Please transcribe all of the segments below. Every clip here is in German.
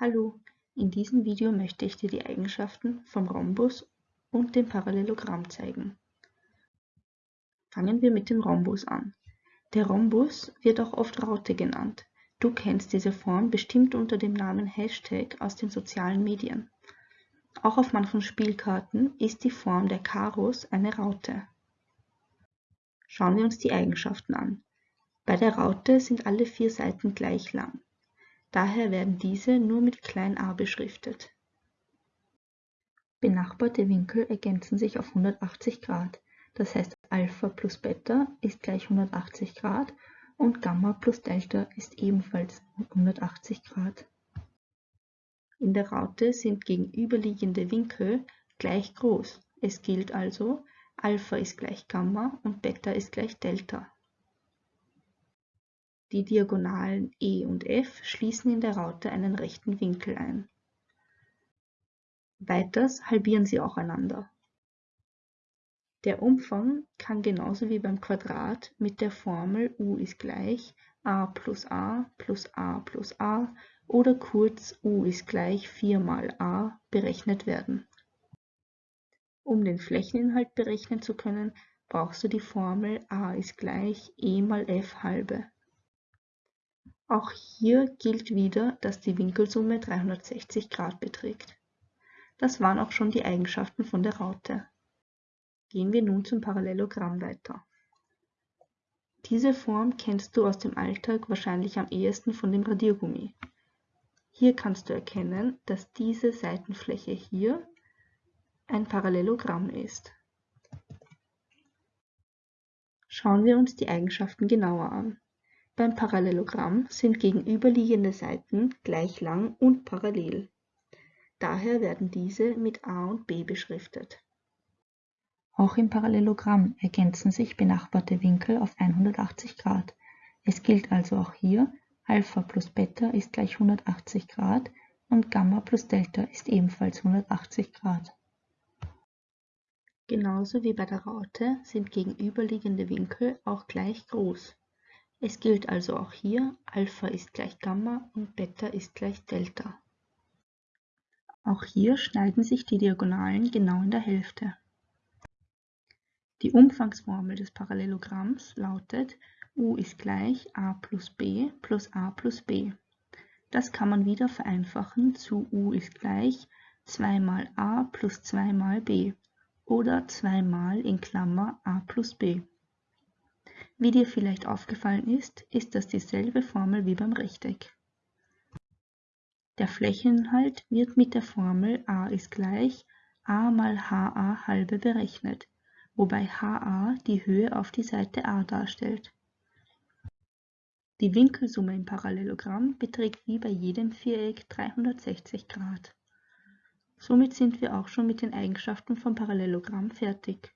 Hallo, in diesem Video möchte ich dir die Eigenschaften vom Rhombus und dem Parallelogramm zeigen. Fangen wir mit dem Rhombus an. Der Rhombus wird auch oft Raute genannt. Du kennst diese Form bestimmt unter dem Namen Hashtag aus den sozialen Medien. Auch auf manchen Spielkarten ist die Form der Karos eine Raute. Schauen wir uns die Eigenschaften an. Bei der Raute sind alle vier Seiten gleich lang. Daher werden diese nur mit klein a beschriftet. Benachbarte Winkel ergänzen sich auf 180 Grad, das heißt Alpha plus Beta ist gleich 180 Grad und Gamma plus Delta ist ebenfalls 180 Grad. In der Raute sind gegenüberliegende Winkel gleich groß. Es gilt also, Alpha ist gleich Gamma und Beta ist gleich Delta. Die Diagonalen E und F schließen in der Raute einen rechten Winkel ein. Weiters halbieren sie auch einander. Der Umfang kann genauso wie beim Quadrat mit der Formel u ist gleich a plus a plus a plus a oder kurz u ist gleich 4 mal a berechnet werden. Um den Flächeninhalt berechnen zu können, brauchst du die Formel a ist gleich e mal f halbe. Auch hier gilt wieder, dass die Winkelsumme 360 Grad beträgt. Das waren auch schon die Eigenschaften von der Raute. Gehen wir nun zum Parallelogramm weiter. Diese Form kennst du aus dem Alltag wahrscheinlich am ehesten von dem Radiergummi. Hier kannst du erkennen, dass diese Seitenfläche hier ein Parallelogramm ist. Schauen wir uns die Eigenschaften genauer an. Beim Parallelogramm sind gegenüberliegende Seiten gleich lang und parallel. Daher werden diese mit a und b beschriftet. Auch im Parallelogramm ergänzen sich benachbarte Winkel auf 180 Grad. Es gilt also auch hier, Alpha plus Beta ist gleich 180 Grad und Gamma plus Delta ist ebenfalls 180 Grad. Genauso wie bei der Raute sind gegenüberliegende Winkel auch gleich groß. Es gilt also auch hier, Alpha ist gleich Gamma und Beta ist gleich Delta. Auch hier schneiden sich die Diagonalen genau in der Hälfte. Die Umfangsformel des Parallelogramms lautet U ist gleich a plus b plus a plus b. Das kann man wieder vereinfachen zu U ist gleich 2 mal a plus 2 mal b oder 2 mal in Klammer a plus b. Wie dir vielleicht aufgefallen ist, ist das dieselbe Formel wie beim Rechteck. Der Flächeninhalt wird mit der Formel a ist gleich a mal ha halbe berechnet, wobei ha die Höhe auf die Seite a darstellt. Die Winkelsumme im Parallelogramm beträgt wie bei jedem Viereck 360 Grad. Somit sind wir auch schon mit den Eigenschaften vom Parallelogramm fertig.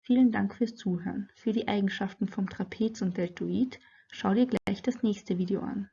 Vielen Dank fürs Zuhören. Für die Eigenschaften vom Trapez und Deltoid schau dir gleich das nächste Video an.